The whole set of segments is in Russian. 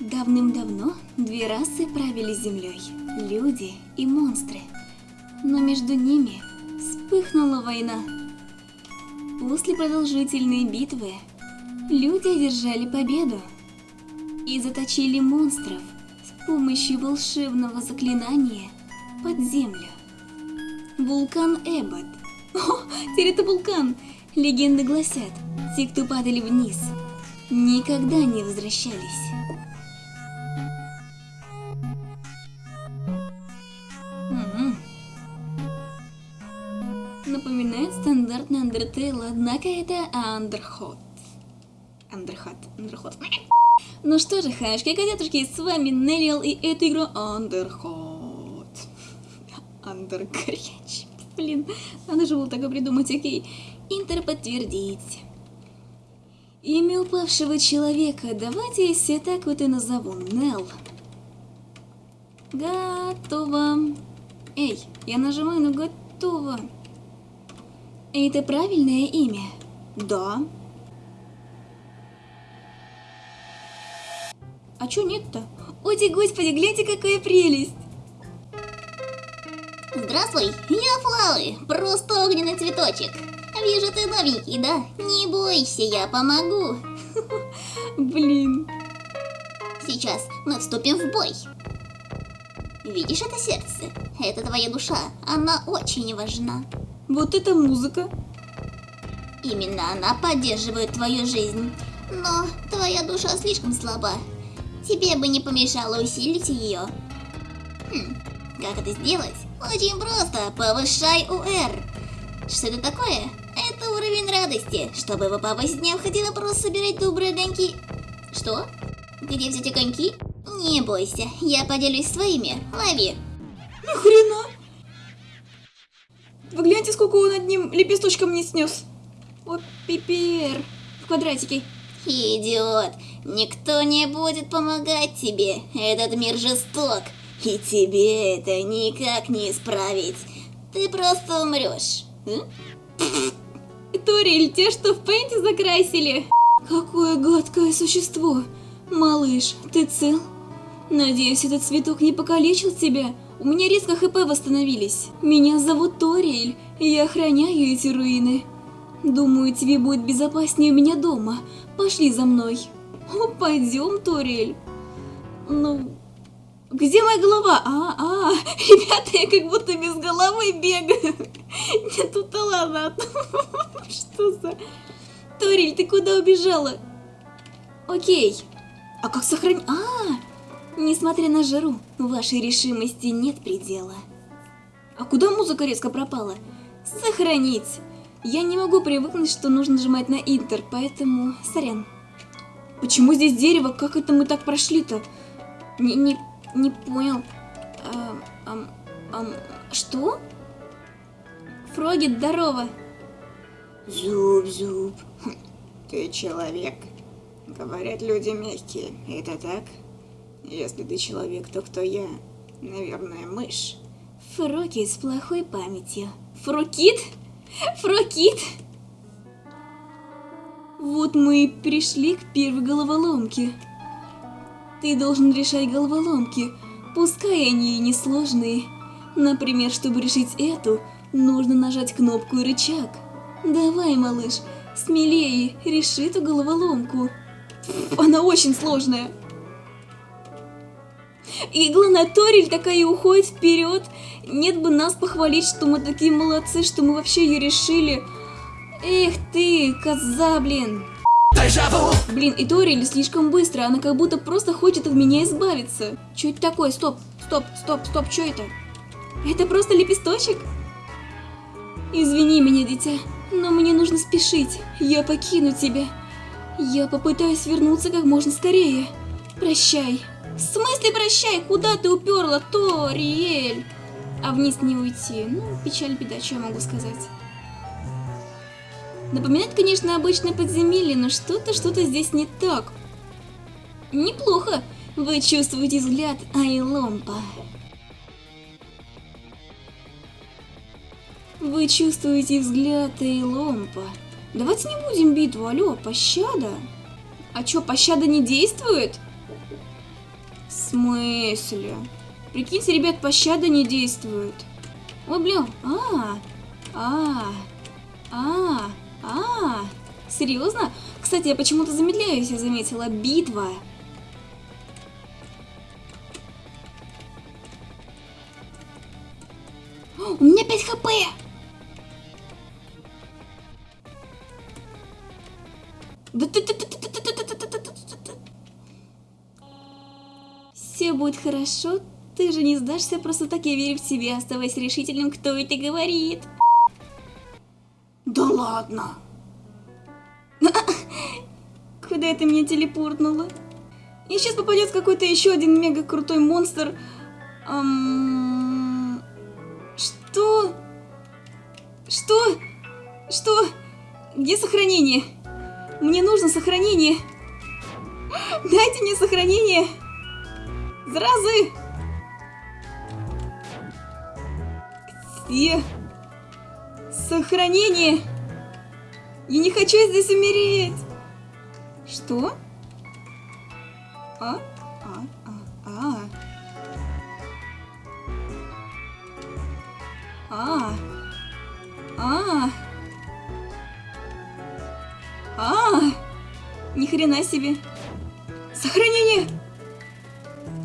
Давным-давно две расы правили землей – люди и монстры. Но между ними вспыхнула война. После продолжительной битвы люди одержали победу и заточили монстров с помощью волшебного заклинания под землю. Вулкан Эббот. О, теперь это вулкан! Легенды гласят, те, кто падали вниз, никогда не возвращались. Напоминает стандартный Undertale, однако это Андерхот. Андерхот, Андерхот. Ну что же, хашки, котятушки, с вами Неллиал, и эту игру Андерхот. Андер горячий. Блин, надо же было такое придумать, окей. Интер подтвердить. Имя упавшего человека, давайте себя так вот и назову, Нелл. Готово. Эй, я нажимаю на готово. Это правильное имя? Да. А чё нет-то? Ты, господи, гляньте, какая прелесть! Здравствуй, я Флауи, просто огненный цветочек. Вижу, ты новенький, да? Не бойся, я помогу. Блин. Сейчас мы вступим в бой. Видишь это сердце? Это твоя душа, она очень важна. Вот это музыка. Именно она поддерживает твою жизнь. Но твоя душа слишком слаба. Тебе бы не помешало усилить ее. Хм, как это сделать? Очень просто, повышай УР. Что это такое? Это уровень радости. Чтобы его повысить, необходимо просто собирать добрые огоньки. Что? Где взять огоньки? Не бойся, я поделюсь своими. Лови. Ни хрена. Вы гляньте, сколько он одним лепесточком не снес. О, пипер. В квадратике. Идиот, никто не будет помогать тебе. Этот мир жесток, и тебе это никак не исправить. Ты просто умрешь. М? Ториль, те, что в пенте закрасили. Какое гадкое существо. Малыш, ты цел? Надеюсь, этот цветок не покалечил тебя. У меня резко ХП восстановились. Меня зовут Ториэль, и я охраняю эти руины. Думаю, тебе будет безопаснее у меня дома. Пошли за мной. О, пойдем, Ториэль. Ну, где моя голова? А, а, ребята, я как будто без головы бегаю. Нет, тут-то ладно. Что за... Ториль, ты куда убежала? Окей. А как сохранить... А, несмотря на жару, вашей решимости нет предела. А куда музыка резко пропала? Сохранить. Я не могу привыкнуть, что нужно нажимать на Интер, поэтому... Сорян. Почему здесь дерево? Как это мы так прошли-то? Не, не, не понял. Ам, ам, ам, что? Фроги, здорово. Зуб-зуб, ты человек. Говорят, люди мягкие, это так? Если ты человек, то кто я? Наверное, мышь. Фроки с плохой памятью. Фрокит? Фрокит? Вот мы и пришли к первой головоломке. Ты должен решать головоломки, пускай они и несложные. Например, чтобы решить эту, нужно нажать кнопку и рычаг. Давай, малыш, смелее, реши эту головоломку. Она очень сложная. И главное, Ториль такая уходит вперед. Нет бы нас похвалить, что мы такие молодцы, что мы вообще ее решили. Эх ты, коза, блин. Блин, и Ториль слишком быстро, она как будто просто хочет от меня избавиться. Что это такое? Стоп, стоп, стоп, стоп, что это? Это просто лепесточек? Извини меня, дитя, но мне нужно спешить. Я покину тебя. Я попытаюсь вернуться как можно скорее. Прощай. В смысле прощай? Куда ты уперла, Ториэль? А вниз не уйти. Ну, печаль, беда, что я могу сказать. Напоминает, конечно, обычное подземелье, но что-то, что-то здесь не так. Неплохо. Вы чувствуете взгляд Айломпа. Вы чувствуете взгляд Эйломпа. Давайте не будем битву, алло, пощада. А чё, пощада не действует? В смысле? Прикиньте, ребят, пощада не действует. Ой, блин, а, а, а, а, а, серьезно? Кстати, я почему-то замедляюсь, я заметила. Битва. У меня 5 хп! Все будет хорошо, ты же не сдашься просто так, я верю в себя, оставайся решительным, кто это говорит. Ладно. Куда это меня телепортнуло? И сейчас попадет какой-то еще один мега крутой монстр. Ам, Что? Что? Что? Где сохранение? Мне нужно сохранение. Дайте мне сохранение. Зразы. Где? Сохранение. Я не хочу здесь умереть. Что? А? А? А? А? А? А? А? Ни хрена себе. Сохранение!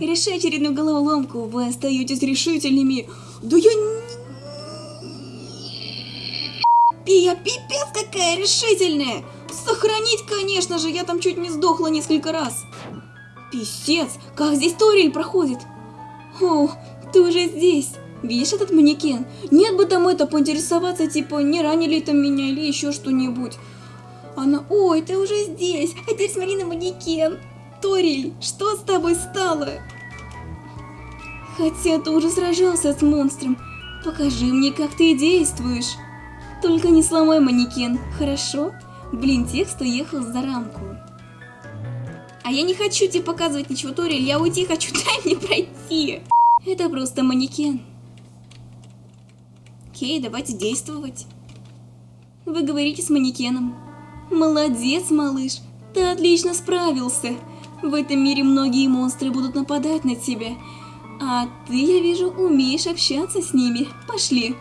Решай очередную головоломку, вы остаетесь решительными. Да я не... Я пипец какая решительная! Сохранить, конечно же, я там чуть не сдохла несколько раз. Писец, как здесь Ториль проходит? О, ты уже здесь. Видишь этот манекен? Нет бы там это поинтересоваться, типа, не ранили там меня или еще что-нибудь. Она, ой, ты уже здесь, а теперь смотри на манекен. Ториль, что с тобой стало? Хотя ты уже сражался с монстром. Покажи мне, как ты действуешь. Только не сломай манекен, хорошо? Блин, текст уехал за рамку. А я не хочу тебе показывать ничего, Ториль, я уйти хочу, дай мне пройти. Это просто манекен. Окей, давайте действовать. Вы говорите с манекеном. Молодец, малыш, ты отлично справился. В этом мире многие монстры будут нападать на тебя. А ты, я вижу, умеешь общаться с ними. Пошли.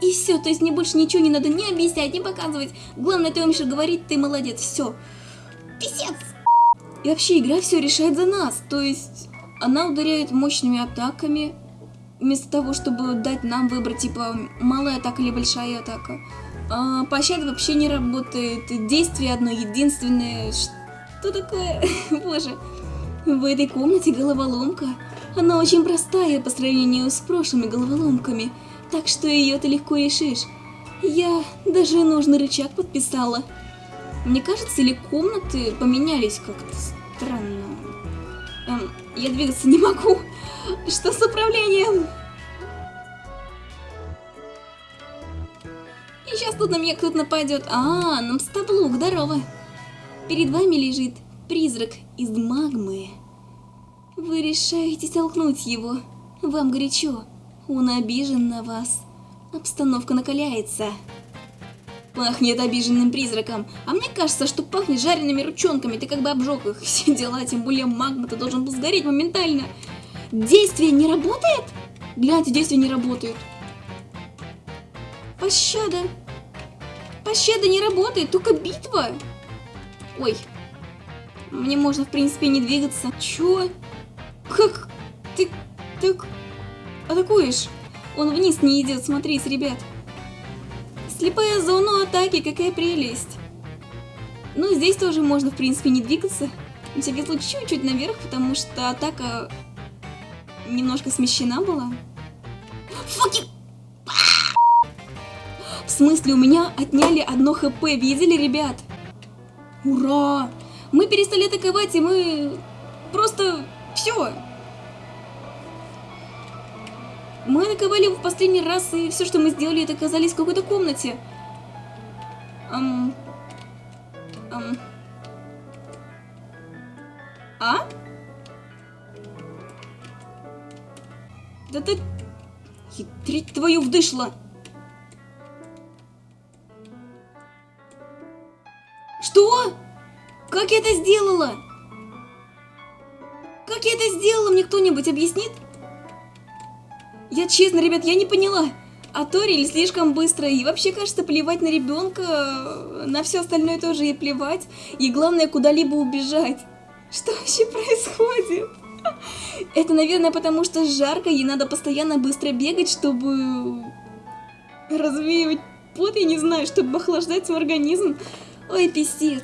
И все, то есть мне больше ничего не надо не объяснять, не показывать. Главное, ты умеешь говорить, ты молодец, все. Писец! И вообще игра все решает за нас. То есть она ударяет мощными атаками, вместо того, чтобы дать нам выбрать, типа, малая атака или большая атака. А, пощада вообще не работает, действие одно единственное. Что такое? Боже. В этой комнате головоломка. Она очень простая по сравнению с прошлыми головоломками, так что ее ты легко решишь. Я даже нужный рычаг подписала. Мне кажется, или комнаты поменялись как-то странно. Эм, я двигаться не могу. Что с управлением? И сейчас тут на меня кто-то нападет. А, нам стаблук, здорово. Перед вами лежит призрак из магмы. Вы решаете толкнуть его. Вам горячо. Он обижен на вас. Обстановка накаляется. Пахнет обиженным призраком. А мне кажется, что пахнет жареными ручонками. Ты как бы обжег их. Все дела, тем более магма, ты должен был сгореть моментально. Действие не работает? Гляньте, действие не работает. Пощада. Пощада не работает, только битва. Ой. Мне можно, в принципе, не двигаться. Чё? Как? Ты так атакуешь? Он вниз не идет, смотрите, ребят. Слепая зона атаки, какая прелесть. Ну, здесь тоже можно, в принципе, не двигаться. На всякий случай чуть-чуть наверх, потому что атака немножко смещена была. Факи! В смысле, у меня отняли одно хп, видели, ребят? Ура! Мы перестали атаковать, и мы просто... Все. Мы наковали его в последний раз, и все, что мы сделали, это оказались в какой-то комнате. Эм... Эм... А? Да ты... Хитрить твою вдышла! Что? Как я это сделала? Как я это сделала, мне кто-нибудь объяснит? Я честно, ребят, я не поняла. А Ториль слишком быстро, и вообще, кажется, плевать на ребенка, на все остальное тоже ей плевать, и главное, куда-либо убежать. Что вообще происходит? Это, наверное, потому что жарко, ей надо постоянно быстро бегать, чтобы развеивать пот, я не знаю, чтобы охлаждать свой организм. Ой, писец.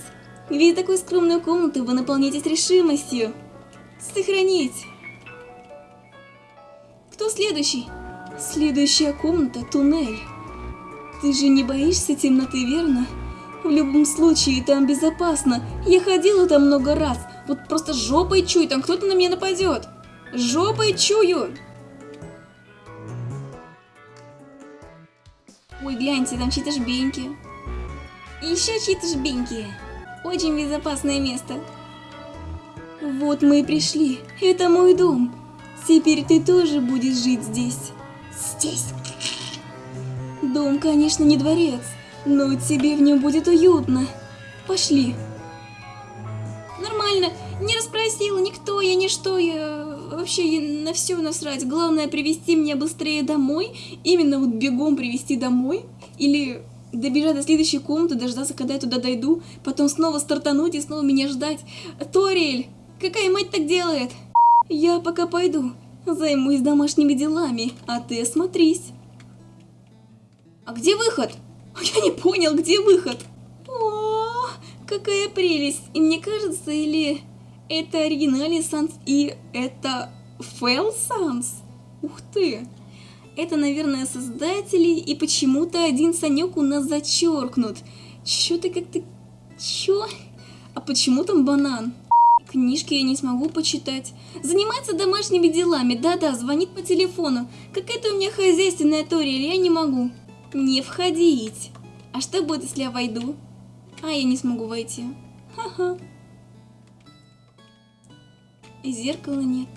Видя такую скромную комнату, вы наполняетесь решимостью. Сохранить. Кто следующий? Следующая комната – туннель. Ты же не боишься темноты, верно? В любом случае, там безопасно. Я ходила там много раз. Вот просто жопой чую, там кто-то на меня нападет. Жопой чую. Ой, гляньте, там чьи-то жбеньки. Еще чьи-то жбеньки. Очень безопасное место. Вот мы и пришли. Это мой дом. Теперь ты тоже будешь жить здесь. Здесь. Дом, конечно, не дворец, но тебе в нем будет уютно. Пошли. Нормально. Не расспросила никто, я ничто, я вообще на все насрать. Главное привести меня быстрее домой, именно вот бегом привести домой, или добежать до следующей комнаты, дождаться, когда я туда дойду, потом снова стартануть и снова меня ждать. Торель, какая мать так делает? Я пока пойду, займусь домашними делами, а ты осмотрись. А где выход? Я не понял, где выход? О, какая прелесть! И мне кажется, или это оригинальный Санс и это Фэл Санс? Ух ты! Это, наверное, создатели, и почему-то один Санек у нас зачеркнут. Чё ты как-то... Чё? А почему там банан? Книжки я не смогу почитать. Занимается домашними делами, да-да, звонит по телефону. Какая-то у меня хозяйственная Тория, я не могу. Не входить. А что будет, если я войду? А, я не смогу войти. Ха-ха. И зеркала нет.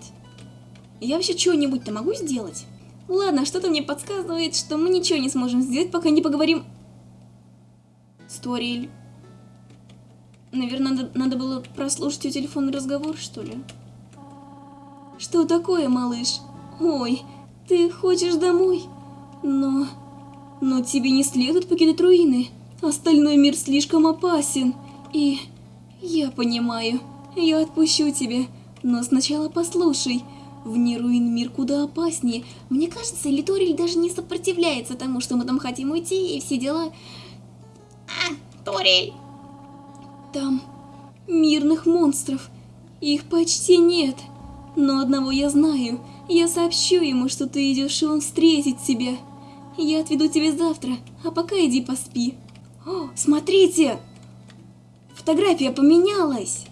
Я вообще что-нибудь-то могу сделать? Ладно, что-то мне подсказывает, что мы ничего не сможем сделать, пока не поговорим... Сториль. Наверное, надо, надо было прослушать ее телефонный разговор, что ли? Что такое, малыш? Ой, ты хочешь домой? Но... Но тебе не следует покидать руины. Остальной мир слишком опасен. И... Я понимаю. Я отпущу тебя. Но сначала послушай. Вне руин мир куда опаснее. Мне кажется, Литориль даже не сопротивляется тому, что мы там хотим уйти и все дела. А, Торель. Там мирных монстров. Их почти нет. Но одного я знаю. Я сообщу ему, что ты идешь, и он встретит тебя. Я отведу тебя завтра, а пока иди поспи. О, смотрите! Фотография поменялась.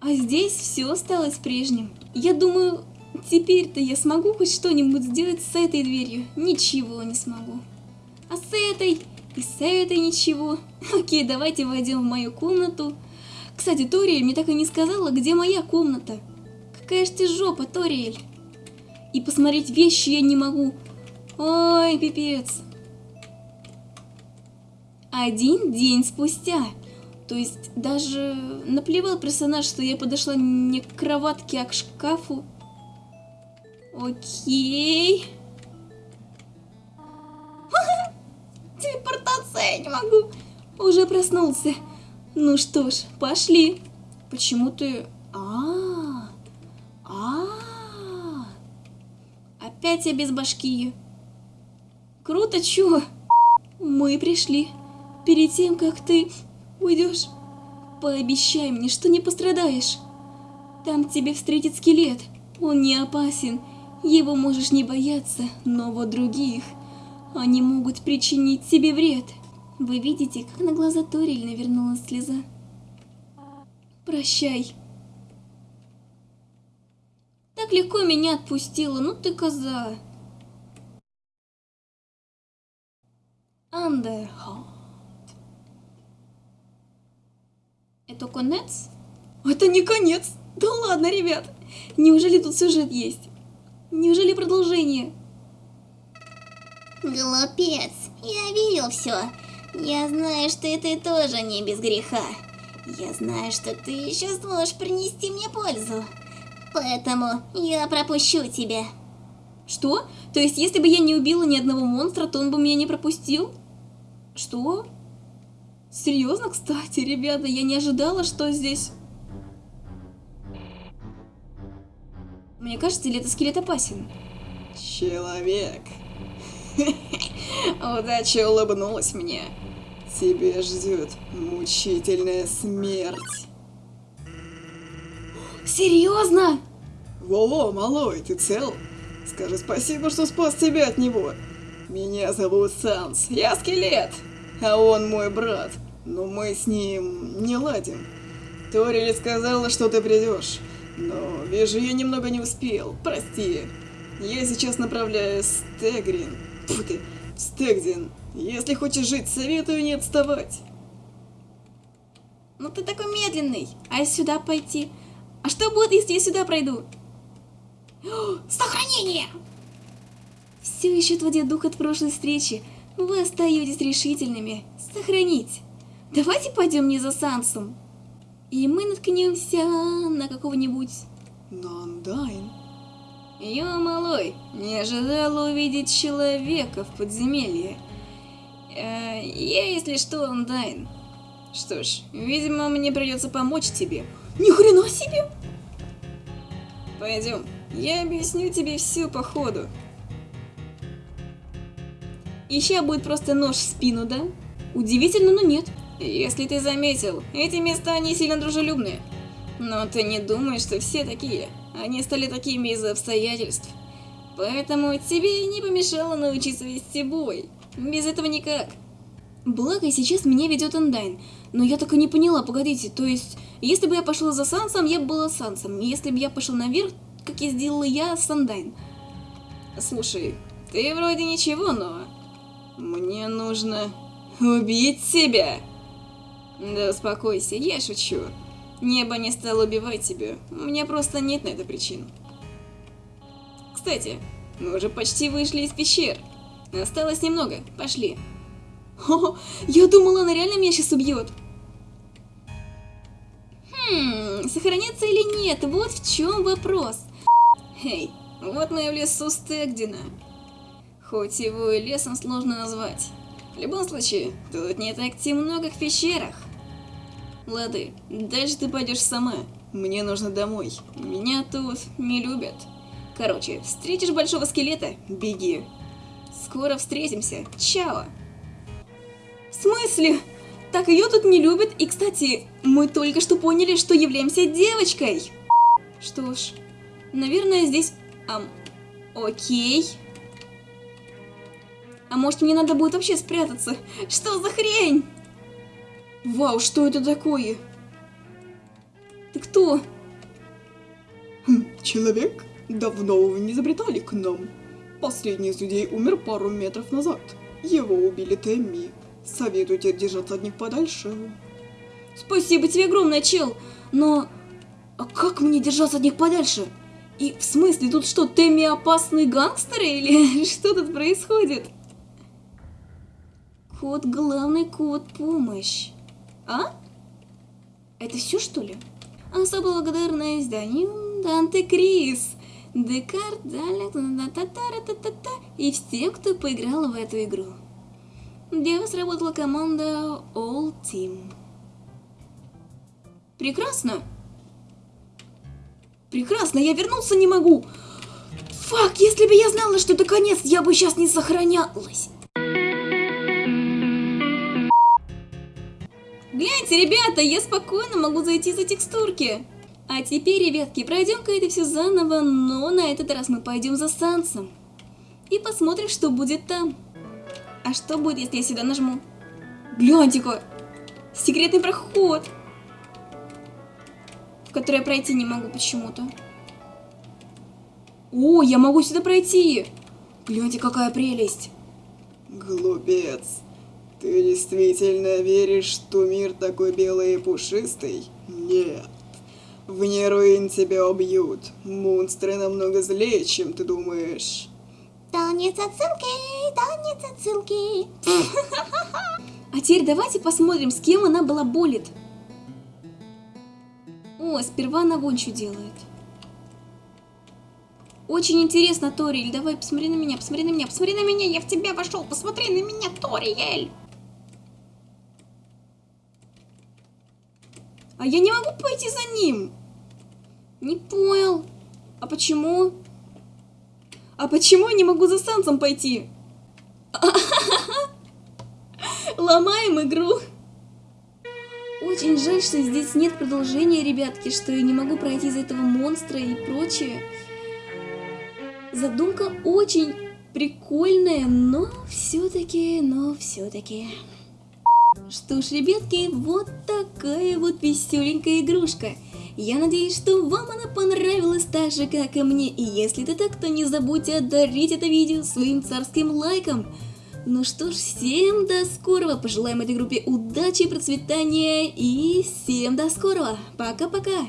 А здесь все осталось прежним. Я думаю, теперь-то я смогу хоть что-нибудь сделать с этой дверью. Ничего не смогу. А с этой и с этой ничего. Окей, давайте войдем в мою комнату. Кстати, Ториэль мне так и не сказала, где моя комната. Какая ж ты жопа, Ториэль. И посмотреть вещи я не могу. Ой, пипец. Один день спустя. То есть даже наплевал персонаж, что я подошла не к кроватке, а к шкафу. Окей. Я не могу. Уже проснулся. Ну что ж, пошли. Почему ты... А, а, а, Опять я без башки. Круто, чё? Мы пришли. Перед тем, как ты уйдешь, пообещай мне, что не пострадаешь. Там тебе встретит скелет. Он не опасен. Его можешь не бояться, но вот других. Они могут причинить тебе вред. Вы видите, как на глаза Ториль навернулась слеза? Прощай. Так легко меня отпустила, ну ты коза. Андерхолд. Это конец? Это не конец. Да ладно, ребят. Неужели тут сюжет есть? Неужели продолжение? Глупец. Я видел все. Я знаю, что и ты тоже не без греха. Я знаю, что ты еще сможешь принести мне пользу. Поэтому я пропущу тебя. Что? То есть, если бы я не убила ни одного монстра, то он бы меня не пропустил? Что? Серьезно, кстати, ребята, я не ожидала, что здесь... Мне кажется, или этот скелет опасен? Человек. Удача улыбнулась мне. Тебя ждет мучительная смерть. Серьезно? Во-во, малой, ты цел? Скажи спасибо, что спас тебя от него. Меня зовут Санс, я скелет, а он мой брат. Но мы с ним не ладим. Торили сказала, что ты придешь. Но вижу, я немного не успел. Прости. Я сейчас направляюсь в Стегрин. Фу ты, в Стегдин. Если хочешь жить, советую не отставать. Ну ты такой медленный. А если сюда пойти? А что будет, если я сюда пройду? О, Сохранение! Все еще отводя дух от прошлой встречи, вы остаетесь решительными. Сохранить. Давайте пойдем не за Сансом. И мы наткнемся на какого-нибудь... Нандайн. Ё, малой, не ожидала увидеть человека в подземелье. Э, я, если что, Андайн. Что ж, видимо, мне придется помочь тебе. Ни хрена себе! Пойдем, я объясню тебе всю по ходу. Ища будет просто нож в спину, да? Удивительно, но нет. Если ты заметил, эти места не сильно дружелюбные. Но ты не думаешь, что все такие. Они стали такими из-за обстоятельств. Поэтому тебе не помешало научиться вести бой. Без этого никак. Благо, сейчас меня ведет Эндайн. Но я так и не поняла, погодите, то есть, если бы я пошла за Сансом, я бы была Сансом. Если бы я пошла наверх, как я сделала я, Сандайн. Слушай, ты вроде ничего, но... Мне нужно убить тебя. Да успокойся, я шучу. Небо не стало убивать тебя, у меня просто нет на это причин. Кстати, мы уже почти вышли из пещер. Осталось немного, пошли. О, я думала, она реально меня сейчас убьет. Хм, сохранится или нет, вот в чем вопрос. Эй, вот мы в лесу Стегдина. Хоть его и лесом сложно назвать. В любом случае, тут не так темно, как в пещерах. Лады, дальше ты пойдешь сама. Мне нужно домой. Меня тут не любят. Короче, встретишь большого скелета, беги. Скоро встретимся. Чао. В смысле? Так ее тут не любят, и, кстати, мы только что поняли, что являемся девочкой. Что ж, наверное, здесь... Ам, окей. А может мне надо будет вообще спрятаться? Что за хрень? Вау, что это такое? Ты кто? Хм, человек? Давно вы не забретали к нам. Последний из людей умер пару метров назад. Его убили Тэмми. Советую тебе держаться от них подальше. Спасибо тебе огромное, чел. Но... А как мне держаться от них подальше? И в смысле, тут что, Тэмми опасные гангстеры или что тут происходит? Код главный, код помощь. А? Это все что ли? Особо благодарное изданию Данте Крис, Декарт, и все, кто поиграл в эту игру. Для вас работала команда All Team. Прекрасно. Прекрасно, я вернуться не могу. Фак, если бы я знала, что это конец, я бы сейчас не сохранялась. Гляньте, ребята, я спокойно могу зайти за текстурки. А теперь, ребятки, пройдем-ка это все заново, но на этот раз мы пойдем за Сансом. И посмотрим, что будет там. А что будет, если я сюда нажму? Гляньте-ка! Секретный проход! В который я пройти не могу почему-то. О, я могу сюда пройти! Гляньте, какая прелесть! Глупец. Ты действительно веришь, что мир такой белый и пушистый? Нет. В Неруин тебя убьют. Монстры намного злее, чем ты думаешь. Танец отсылки, танец отсылки. А теперь давайте посмотрим, с кем она была болит. О, сперва она вон что делает. Очень интересно, Ториэль. Давай, посмотри на меня, посмотри на меня, посмотри на меня. Я в тебя вошел. Посмотри на меня, Ториэль. А я не могу пойти за ним. Не понял. А почему? А почему я не могу за Сансом пойти? Ломаем игру. Очень жаль, что здесь нет продолжения, ребятки, что я не могу пройти из этого монстра и прочее. Задумка очень прикольная, но все-таки, но все-таки. Что ж, ребятки, вот такая вот веселенькая игрушка. Я надеюсь, что вам она понравилась так же, как и мне. И если это так, то не забудьте одарить это видео своим царским лайком. Ну что ж, всем до скорого. Пожелаем этой группе удачи, процветания и всем до скорого. Пока-пока.